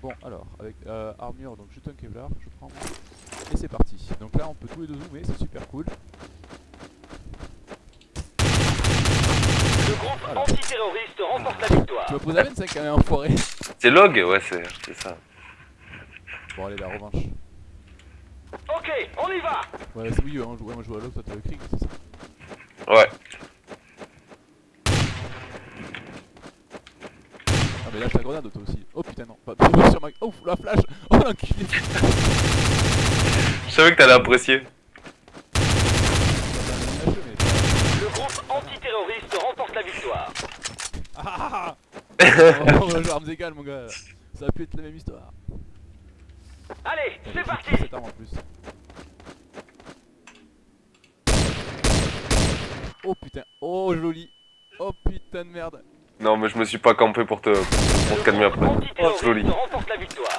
Bon, alors, avec euh, armure, donc juste un Kevlar, je prends. Et c'est parti. Donc là, on peut tous les deux zoomer, c'est super cool. Le groupe Voilà. antiterroriste remporte la victoire. Tu vas poser à 25 quand même, enfoiré. C'est log Ouais, c'est ça. Bon, allez, la revanche. Ok, on y va Ouais, c'est oui, hein, je- ouais, moi je joue à l'autre, toi t'as le c'est ça Ouais. Ah, mais lâche la grenade, toi aussi. Oh putain, non, pas pas sur ma. Oh, la flash Oh l'enculé Je savais que t'allais apprécier. Le groupe antiterroriste remporte la victoire. Ah Oh, on va jouer armes égales, mon gars. Ça a pu être la même histoire. Allez, c'est parti Cette arme en plus. Oh putain, oh joli. Oh putain de merde. Non, mais je me suis pas campé pour te, pour te calmer après. Oh, antiterroriste joli. remporte la victoire.